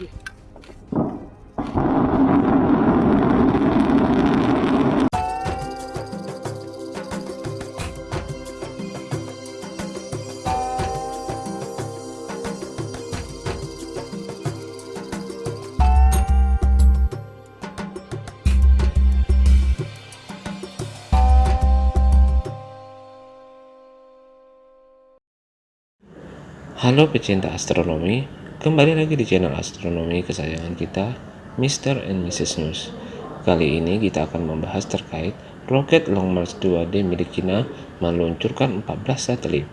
Halo pecinta astronomi, kembali lagi di channel astronomi kesayangan kita, Mr. and Mrs. News. Kali ini kita akan membahas terkait roket Long March 2D milik China meluncurkan 14 satelit.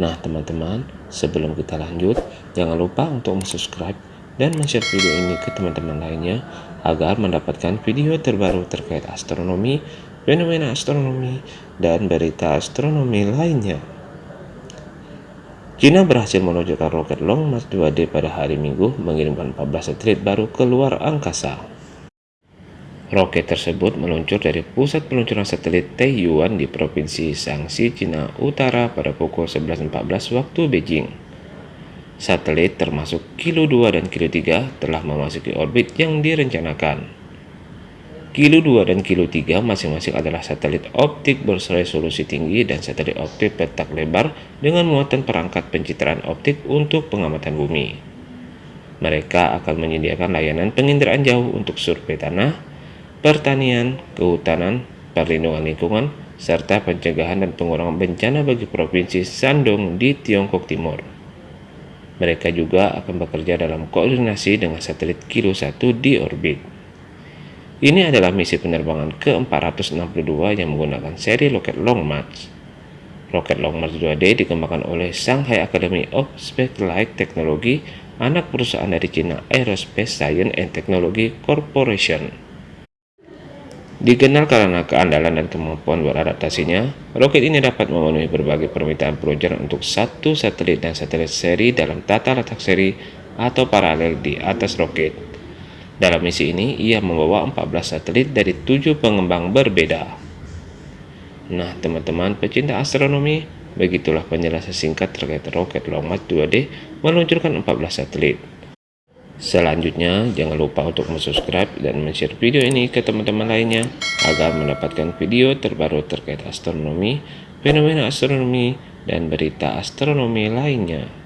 Nah teman-teman, sebelum kita lanjut, jangan lupa untuk subscribe dan share video ini ke teman-teman lainnya agar mendapatkan video terbaru terkait astronomi, fenomena astronomi, dan berita astronomi lainnya. China berhasil meluncurkan roket Long March 2D pada hari Minggu mengirimkan 14 satelit baru ke luar angkasa. Roket tersebut meluncur dari pusat peluncuran satelit Taiyuan di Provinsi Shaanxi, Cina Utara pada pukul 11.14 waktu Beijing. Satelit termasuk Kilo 2 dan Kilo 3 telah memasuki orbit yang direncanakan. Kilo 2 dan Kilo 3 masing-masing adalah satelit optik berresolusi tinggi dan satelit optik petak lebar dengan muatan perangkat pencitraan optik untuk pengamatan bumi. Mereka akan menyediakan layanan penginderaan jauh untuk survei tanah, pertanian, kehutanan, perlindungan lingkungan, serta pencegahan dan pengurangan bencana bagi Provinsi Shandong di Tiongkok Timur. Mereka juga akan bekerja dalam koordinasi dengan satelit Kilo 1 di orbit. Ini adalah misi penerbangan ke-462 yang menggunakan seri roket Long March. Roket Long March 2D dikembangkan oleh Shanghai Academy of Space Technology, anak perusahaan dari China Aerospace Science and Technology Corporation. Dikenal karena keandalan dan kemampuan beradaptasinya, roket ini dapat memenuhi berbagai permintaan peluncuran untuk satu satelit dan satelit seri dalam tata letak seri atau paralel di atas roket. Dalam misi ini, ia membawa 14 satelit dari tujuh pengembang berbeda. Nah, teman-teman pecinta astronomi, begitulah penjelasan singkat terkait roket Long March 2D meluncurkan 14 satelit. Selanjutnya, jangan lupa untuk subscribe dan share video ini ke teman-teman lainnya agar mendapatkan video terbaru terkait astronomi, fenomena astronomi, dan berita astronomi lainnya.